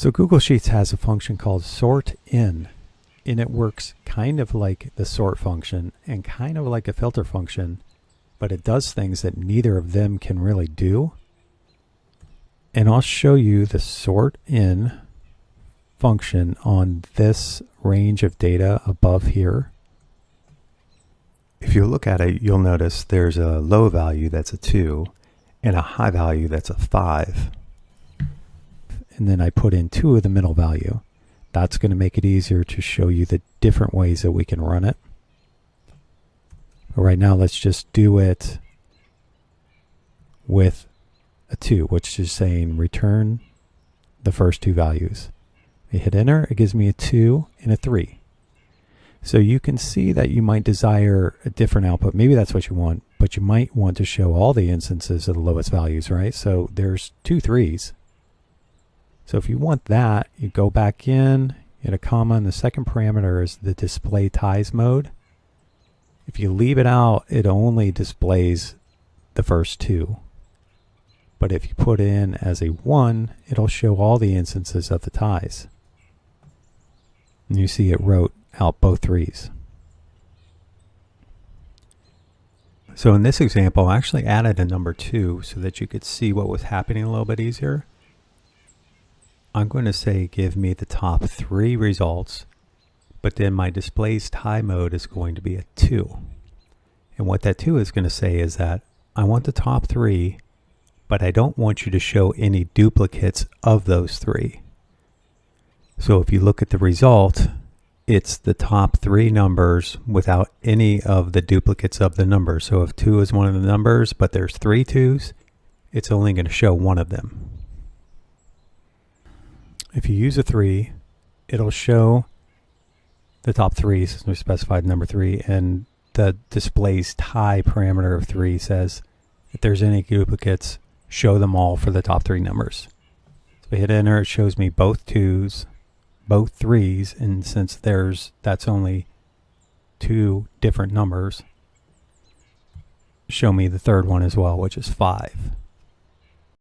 So Google Sheets has a function called sort in, and it works kind of like the sort function and kind of like a filter function, but it does things that neither of them can really do. And I'll show you the SORTN function on this range of data above here. If you look at it, you'll notice there's a low value that's a 2 and a high value that's a 5 and then I put in two of the middle value. That's going to make it easier to show you the different ways that we can run it. But right now, let's just do it with a 2, which is saying return the first two values. I hit enter, it gives me a 2 and a 3. So you can see that you might desire a different output. Maybe that's what you want, but you might want to show all the instances of the lowest values, right? So there's two threes. So if you want that, you go back in, hit a comma, and the second parameter is the display ties mode. If you leave it out, it only displays the first two. But if you put in as a 1, it'll show all the instances of the ties. And you see it wrote out both threes. So in this example, I actually added a number 2 so that you could see what was happening a little bit easier. I'm going to say give me the top three results, but then my displays tie mode is going to be a 2. And what that 2 is going to say is that I want the top three, but I don't want you to show any duplicates of those three. So if you look at the result, it's the top three numbers without any of the duplicates of the numbers. So if 2 is one of the numbers, but there's three twos, it's only going to show one of them. If you use a 3, it'll show the top three since we specified number 3 and the displays tie parameter of 3 says if there's any duplicates, show them all for the top three numbers. So I hit enter, it shows me both 2s, both 3s, and since there's that's only two different numbers, show me the third one as well, which is 5.